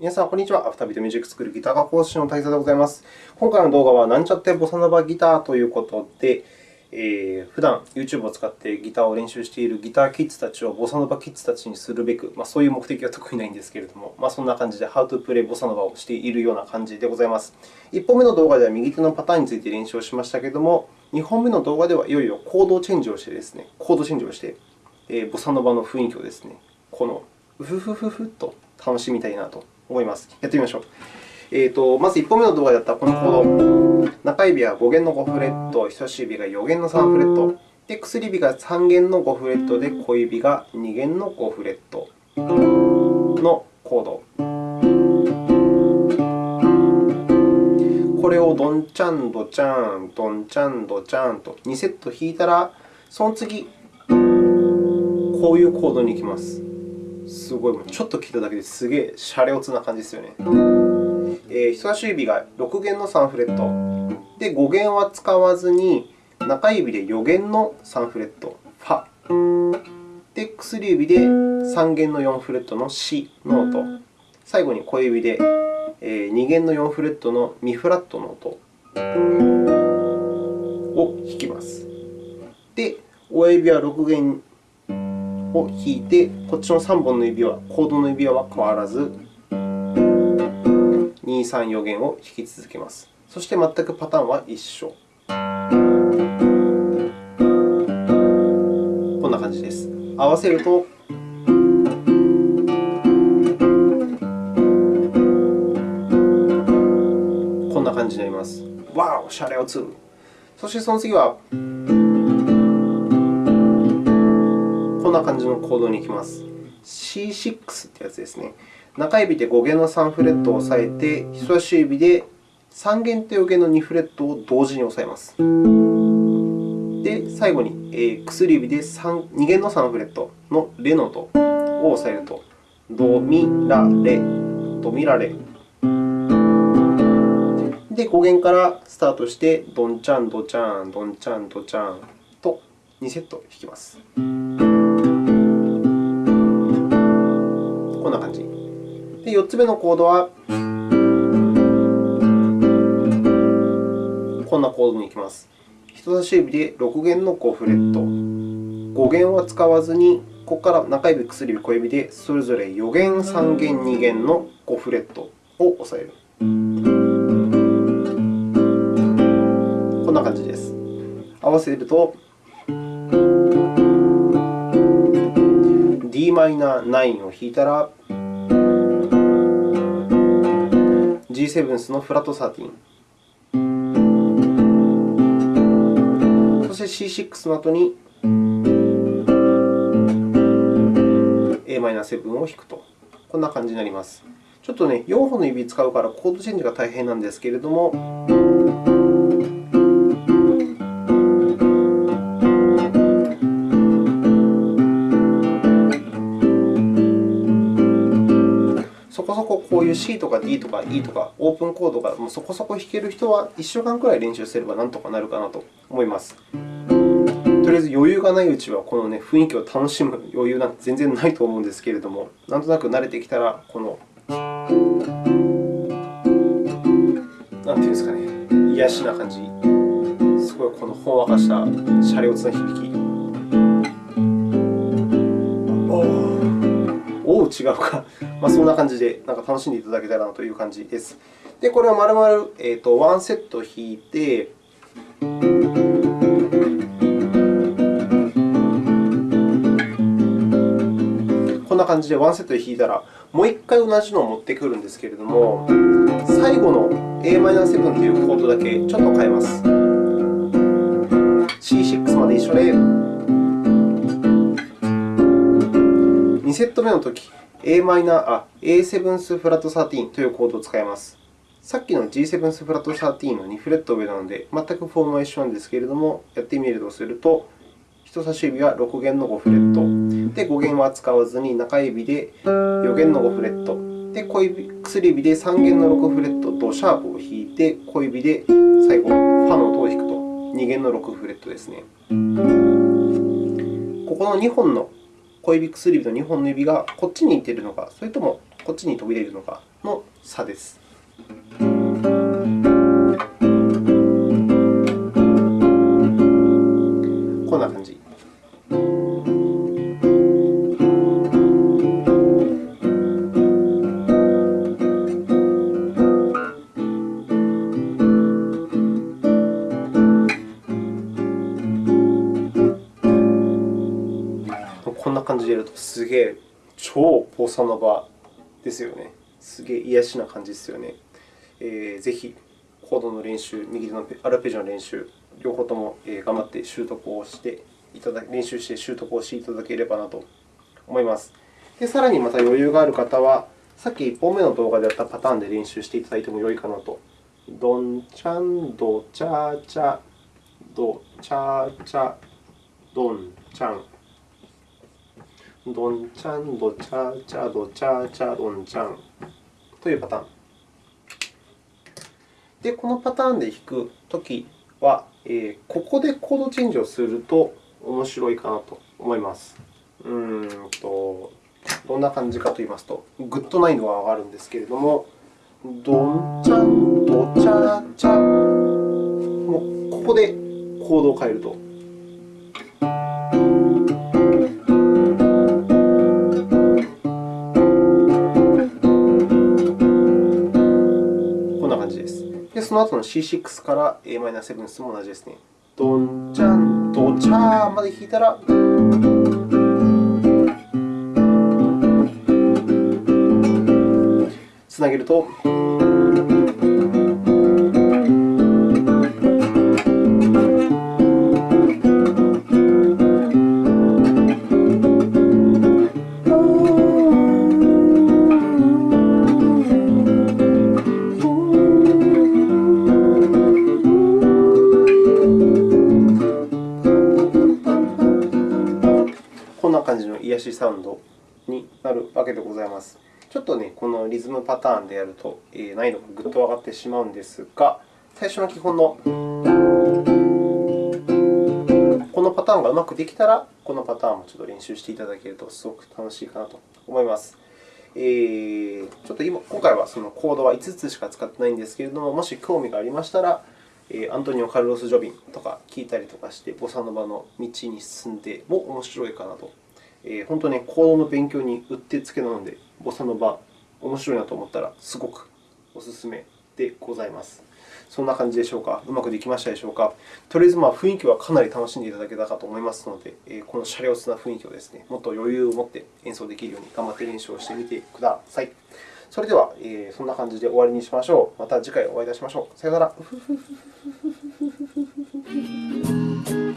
皆さん、こんにちは。アフタービートミュージック作るギター科講師の大佐でございます。今回の動画は、なんちゃってボサノバギターということで、えー、普段 YouTube を使ってギターを練習しているギターキッズたちをボサノバキッズたちにするべく、まあ、そういう目的は特にないんですけれども、まあ、そんな感じで How to play ボサノバをしているような感じでございます。1本目の動画では右手のパターンについて練習をしましたけれども、2本目の動画ではいよいよコードチェンジをしてですね、コードチェンジをして、えー、ボサノバの雰囲気をですね、このうふふふふっと楽しみたいなと思います。やってみましょう。えーと、まず1本目の動画でやったこのコード。中指は5弦の5フレット、人差し指が4弦の3フレット。で、薬指が3弦の5フレットで、小指が2弦の5フレットのコード。これをドンチャンドチャン、ドンチャンドチャンと2セット弾いたら、その次、こういうコードに行きます。すごい、ちょっと聞いただけですげえシャレオツな感じですよね。えー、人差し指が6弦の3フレット。で、5弦は使わずに、中指で4弦の3フレット、ファ。で、薬指で3弦の4フレットのシの音。最後に小指で2弦の4フレットのミフラットの音を弾きます。で、親指は6弦を弾いて、こっちの3本の指輪、コードの指輪は変わらず、2、3、4弦を弾き続けます。そして全くパターンは一緒。こんな感じです。合わせると、こんな感じになります。わお、シャレオツそしてその次は、こんな感じのコードに行きます。C6 というやつですね。中指で5弦の3フレットを押さえて、人差し指で3弦と4弦の2フレットを同時に押さえます。で、最後に、えー、薬指で3 2弦の3フレットのレの音を押さえると、ドミラレ、ドミラレ。で、5弦からスタートして、ドンチャン、ドチャン、ドンチャン、ドチャンと2セット弾きます。こんな感じで、4つ目のコードは、こんなコードに行きます。人差し指で6弦の5フレット。5弦は使わずに、ここから中指、薬指、小指でそれぞれ4弦、3弦、2弦の5フレットを押さえる。こんな感じです。合わせると、d マイナー9を弾いたら、G7 スのフラット13。そして C6 の後に Am7 を弾くと。こんな感じになります。ちょっとね、4本の指使うからコードチェンジが大変なんですけれども、こういう C とか D とか E とかオープンコードがもうそこそこ弾ける人は1週間くらい練習すればなんとかなるかなと思います。とりあえず余裕がないうちは、この、ね、雰囲気を楽しむ余裕なんて全然ないと思うんですけれども、なんとなく慣れてきたら、この、なんていうんですかね、癒しな感じ、すごいこのほんわかしたシャレオツな響き。おう、違うか。まあ、そんな感じでなんか楽しんでいただけたらなという感じです。で、これを丸々、えーと、ワンセット弾いて、こんな感じでワンセットで弾いたら、もう1回同じのを持ってくるんですけれども、最後の Am7 というコードだけちょっと変えます。C6 まで一緒で、2セット目のとき、a マイナーあ A7 スフラット13というコードを使います。さっきの G7 スフラット13の2フレット上なので、全くフォームは一緒なんですけれども、やってみるとすると、人差し指は6弦の5フレット。で、5弦は使わずに、中指で4弦の5フレット。で、小指薬指で3弦の6フレットとシャープを弾いて、小指で最後、ファの音を弾くと、2弦の6フレットですね。ここの2本の小指、薬指の2本の指がこっちに行っているのか、それともこっちに飛び出るのかの差です。こんな感じ。すげえ超ボサノバですよね。すげえ癒しな感じですよね。えー、ぜひ、コードの練習、右手のアルペジオの練習、両方とも頑張って習得をしていただ練習して習得をしていただければなと思います。でさらにまた余裕がある方は、さっき1本目の動画でやったパターンで練習していただいても良いかなと。ドンチャンドチャチャドチャチャドンチャンドンチャンドチャチャドチャチャドンチャンというパターン。で、このパターンで弾くときは、えー、ここでコードチェンジをすると面白いかなと思います。うんとどんな感じかといいますと、ぐっと難易度が上がるんですけれども、ドンチャンドチャチャもうここでコードを変えると。その後の C6 から Am7 も同じですね。ドンチャンドチャーまで弾いたら、つなげると。癒しサウンドになるわけでございます。ちょっとね、このリズムパターンでやると、難易度がぐっと上がってしまうんですが、最初の基本のこのパターンがうまくできたら、このパターンもちょっと練習していただけるとすごく楽しいかなと思います。えー、ちょっと今今回はそのコードは5つしか使ってないんですけれども、もし興味がありましたら、アントニオ・カルロス・ジョビンとか聞いたりとかして、ボサノバの道に進んでも面白いかなとえー、本当にコードの勉強にうってつけなので、ボサノバ、面白いなと思ったら、すごくお勧めでございます。そんな感じでしょうか？うまくできましたでしょうか？とりあえず、まあ、雰囲気はかなり楽しんでいただけたかと思いますので、えー、このシャレオツな雰囲気をですね、もっと余裕を持って演奏できるように頑張って練習をしてみてください。それでは、え、そんな感じで終わりにしましょう。また次回お会いいたしましょう。さようなら。